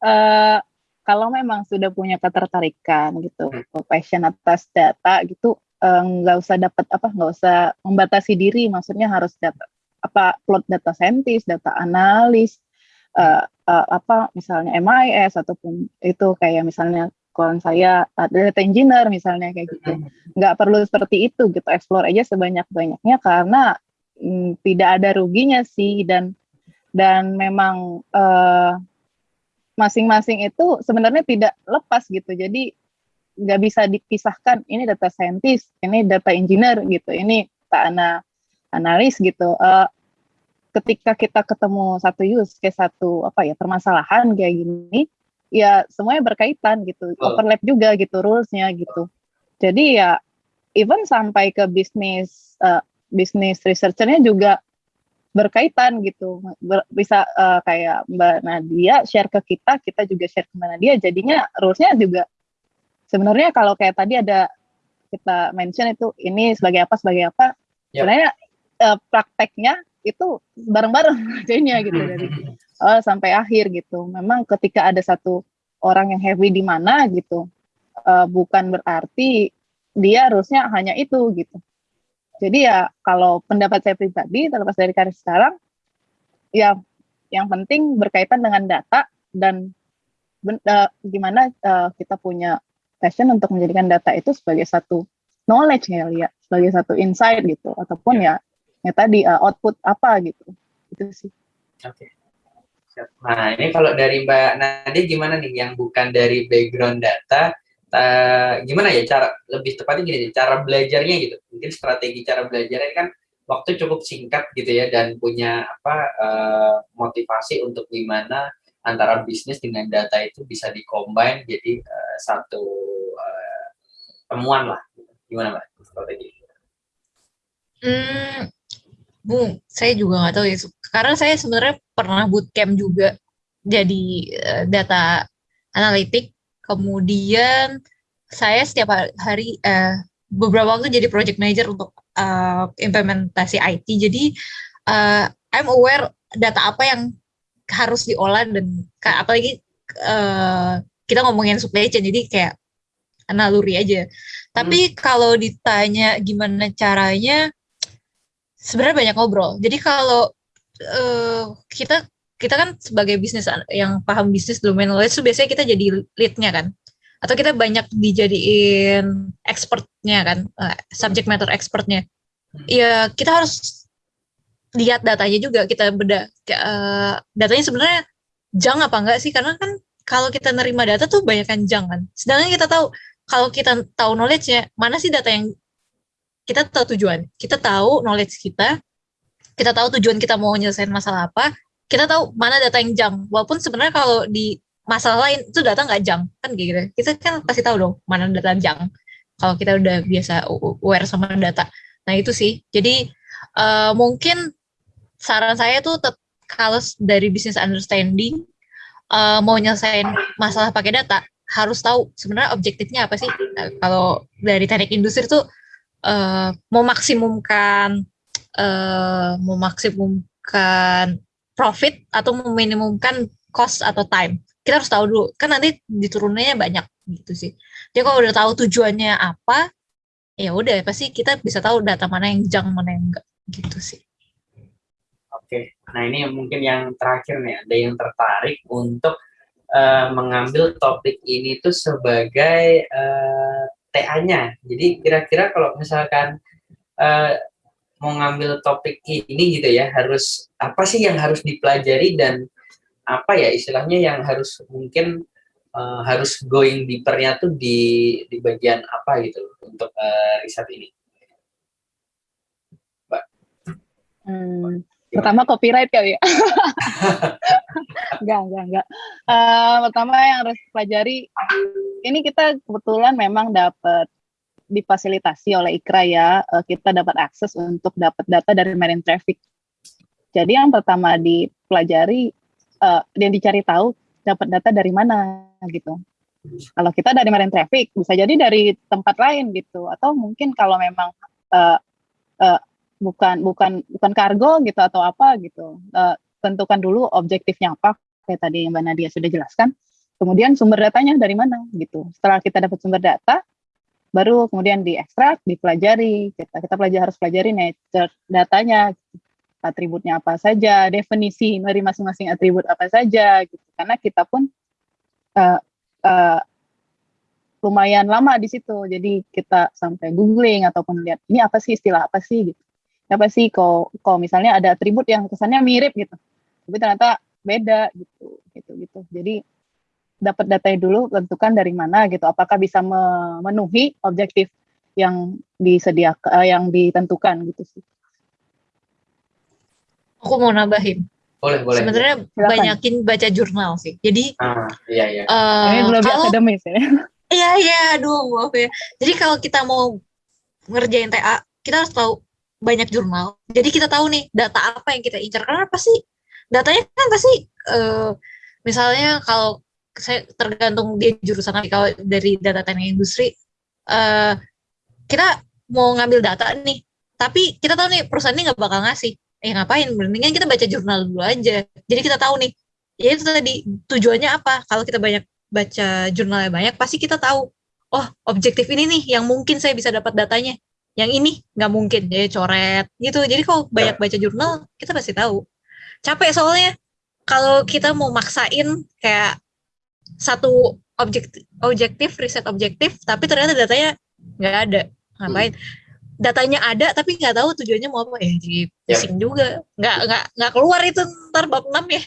[SPEAKER 2] Uh, kalau memang sudah punya ketertarikan gitu, hmm. passion atas data gitu, nggak uh, usah dapat apa, nggak usah membatasi diri. Maksudnya harus data apa plot data scientist, data analis, uh, uh, apa misalnya MIS ataupun itu kayak misalnya kalau saya uh, data engineer misalnya kayak gitu, nggak perlu seperti itu gitu, explore aja sebanyak banyaknya karena mm, tidak ada ruginya sih dan dan memang masing-masing uh, itu sebenarnya tidak lepas gitu, jadi nggak bisa dipisahkan ini data scientist, ini data engineer gitu, ini data analis gitu. Uh, ketika kita ketemu satu use case satu apa ya permasalahan kayak gini, ya semuanya berkaitan gitu, oh. overlap juga gitu rulesnya gitu. Jadi ya even sampai ke bisnis uh, bisnis researchernya juga berkaitan gitu Ber, bisa uh, kayak Mbak Nadia share ke kita kita juga share ke Mbak Nadia jadinya rulesnya juga sebenarnya kalau kayak tadi ada kita mention itu ini sebagai apa sebagai apa yep. sebenarnya uh, prakteknya itu bareng-bareng jadinya gitu hmm. dari awal sampai akhir gitu. Memang ketika ada satu orang yang heavy di mana gitu, uh, bukan berarti dia harusnya hanya itu gitu. Jadi ya kalau pendapat saya pribadi terlepas dari karir sekarang, ya yang penting berkaitan dengan data dan uh, gimana uh, kita punya passion untuk menjadikan data itu sebagai satu knowledge ya, ya sebagai satu insight gitu, ataupun ya ya tadi uh, output apa gitu. Itu sih.
[SPEAKER 3] Oke. Okay. nah ini kalau dari Mbak Nadia gimana nih? Yang bukan dari background data uh, gimana ya cara lebih tepatnya gini cara belajarnya gitu. Mungkin strategi cara belajarnya kan waktu cukup singkat gitu ya dan punya apa uh, motivasi untuk gimana antara bisnis dengan data itu bisa dikombin jadi uh, satu uh, temuan lah. Gimana mbak? Strategi?
[SPEAKER 1] Hmm, Bu, saya juga nggak tahu ya. Karena saya sebenarnya pernah bootcamp juga jadi uh, data analitik. Kemudian saya setiap hari uh, beberapa waktu jadi project manager untuk uh, implementasi IT. Jadi uh, I'm aware data apa yang harus diolah dan apalagi uh, kita ngomongin supply chain jadi kayak naluri aja. Tapi hmm. kalau ditanya gimana caranya sebenarnya banyak ngobrol. Jadi kalau uh, kita kita kan sebagai bisnis yang paham bisnis domain knowledge itu biasanya kita jadi leadnya kan. Atau kita banyak dijadiin expertnya kan uh, subject matter expertnya. Ya kita harus lihat datanya juga kita beda uh, datanya sebenarnya jang apa enggak sih? Karena kan kalau kita nerima data tuh banyak kan jang kan. Sedangkan kita tahu kalau kita tahu knowledge-nya mana sih data yang kita tahu tujuan, kita tahu knowledge kita, kita tahu tujuan kita mau nyelesain masalah apa, kita tahu mana data yang jang. Walaupun sebenarnya kalau di masalah lain itu data nggak jang kan kayak gitu. Kita kan pasti tahu dong mana data jang. Kalau kita udah biasa aware sama data. Nah itu sih. Jadi uh, mungkin saran saya tuh kalau dari business understanding uh, mau nyelesain masalah pakai data harus tahu sebenarnya objektifnya apa sih. Nah, kalau dari teknik industri tuh uh, memaksimumkan uh, memaksimumkan profit atau meminimumkan cost atau time. Kita harus tahu dulu, kan nanti diturunannya banyak gitu sih. Jadi kalau udah tahu tujuannya apa, ya udah pasti kita bisa tahu data mana yang jang mana yang enggak gitu sih.
[SPEAKER 3] Oke, nah ini mungkin yang terakhir nih, ada yang tertarik untuk uh, mengambil topik ini tuh sebagai uh, TA-nya. Jadi kira-kira kalau misalkan uh, mau ngambil topik ini gitu ya, harus apa sih yang harus dipelajari dan apa ya istilahnya yang harus mungkin uh, harus going deeper-nya tuh di di bagian apa gitu untuk uh, riset ini.
[SPEAKER 2] Mbak. Hmm, pertama copyright kali ya. enggak, enggak, enggak. Uh, pertama yang harus pelajari ini kita kebetulan memang dapat difasilitasi oleh IKRA ya, uh, kita dapat akses untuk dapat data dari marine traffic. Jadi yang pertama dipelajari uh, yang dicari tahu dapat data dari mana gitu. Kalau kita dari marine traffic bisa jadi dari tempat lain gitu atau mungkin kalau memang uh, uh, bukan bukan bukan kargo gitu atau apa gitu. Uh, tentukan dulu objektifnya apa kayak tadi Mbak Nadia sudah jelaskan. Kemudian sumber datanya dari mana gitu. Setelah kita dapat sumber data, baru kemudian diekstrak, dipelajari. Kita kita pelajari harus pelajari nature datanya, atributnya apa saja, definisi dari masing-masing atribut apa saja gitu. Karena kita pun uh, uh, lumayan lama di situ. Jadi kita sampai googling ataupun lihat ini apa sih istilah apa sih gitu. Apa sih kok kok misalnya ada atribut yang kesannya mirip gitu. Tapi ternyata beda gitu gitu gitu. Jadi dapat datanya dulu tentukan dari mana gitu apakah bisa memenuhi objektif yang disediakan uh, yang ditentukan gitu sih.
[SPEAKER 1] Aku mau nambahin.
[SPEAKER 3] Boleh boleh.
[SPEAKER 1] Sebenarnya banyakin baca jurnal sih. Jadi
[SPEAKER 3] ah, iya iya.
[SPEAKER 2] uh, ini belum kalau, akademis ya.
[SPEAKER 1] Iya iya aduh maaf ya. Jadi kalau kita mau ngerjain TA kita harus tahu banyak jurnal. Jadi kita tahu nih data apa yang kita incar. Karena apa sih? Datanya kan pasti uh, misalnya kalau saya tergantung dia jurusan apa kalau dari data teknik industri uh, kita mau ngambil data nih tapi kita tahu nih perusahaan ini nggak bakal ngasih. Eh ngapain? Mendingan kita baca jurnal dulu aja. Jadi kita tahu nih ya itu tadi tujuannya apa? Kalau kita banyak baca jurnalnya banyak pasti kita tahu oh objektif ini nih yang mungkin saya bisa dapat datanya yang ini nggak mungkin jadi coret gitu. Jadi kalau banyak baca jurnal kita pasti tahu. Capek soalnya. Kalau kita mau maksain kayak satu objektif objektif riset objektif tapi ternyata datanya nggak ada. Ngapain? Hmm. datanya ada tapi nggak tahu tujuannya mau apa ya. Jadi pusing yep. juga. Nggak nggak nggak keluar itu ntar bab 6 ya.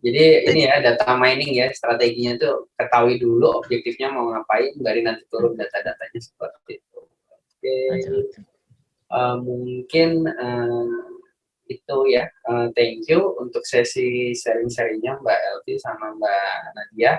[SPEAKER 3] Jadi ini ya data mining ya. Strateginya tuh ketahui dulu objektifnya mau ngapain dari nanti turun data-datanya seperti itu uh, mungkin uh, itu ya. Uh, thank you untuk sesi sharing-sharingnya Mbak Elvi sama Mbak Nadia